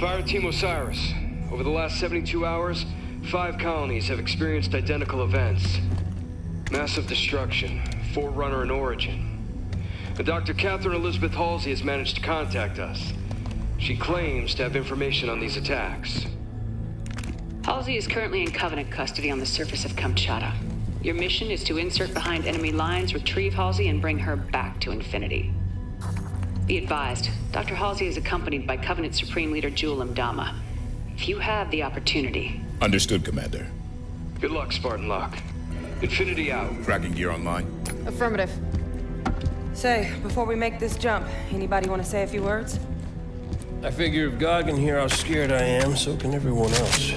Fire Team Osiris. Over the last 72 hours, five colonies have experienced identical events. Massive destruction, Forerunner and Origin. And Dr. Catherine Elizabeth Halsey has managed to contact us. She claims to have information on these attacks. Halsey is currently in Covenant custody on the surface of Kamchatka. Your mission is to insert behind enemy lines, retrieve Halsey, and bring her back to Infinity. Be advised, Dr. Halsey is accompanied by Covenant Supreme Leader Jul 'Mdama. If you have the opportunity... Understood, Commander. Good luck, Spartan Locke. Infinity out. Tracking gear online? Affirmative. Say, before we make this jump, anybody want to say a few words? I figure if God can hear how scared I am, so can everyone else.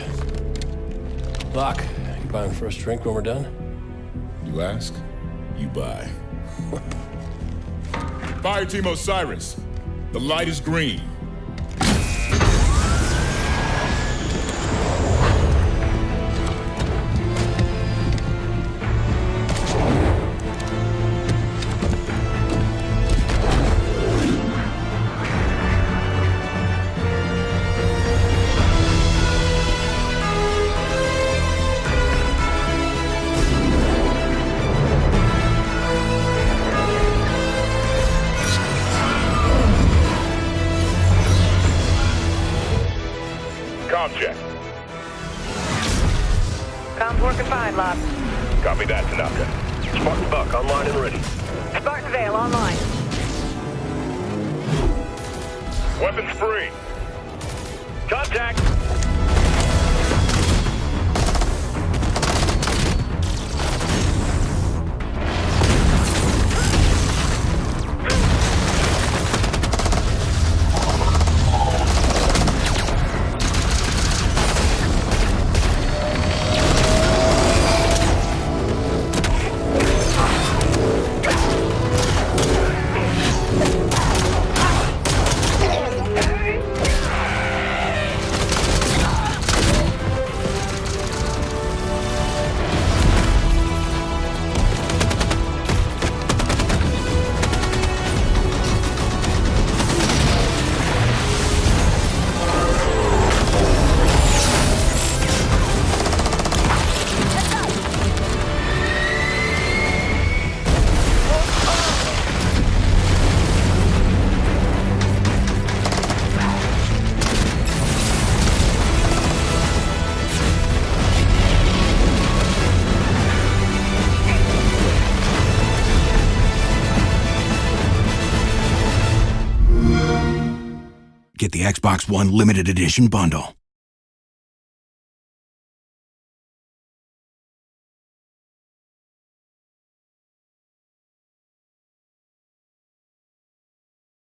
Locke, you buying the first drink when we're done? You ask, you buy. Fire Team Osiris, the light is green. Com check. Comms working fine, Locke. Copy that, Tanaka. Spartan Buck online and ready. Spartan Vale online. Weapons free. Contact! The Xbox One limited edition bundle.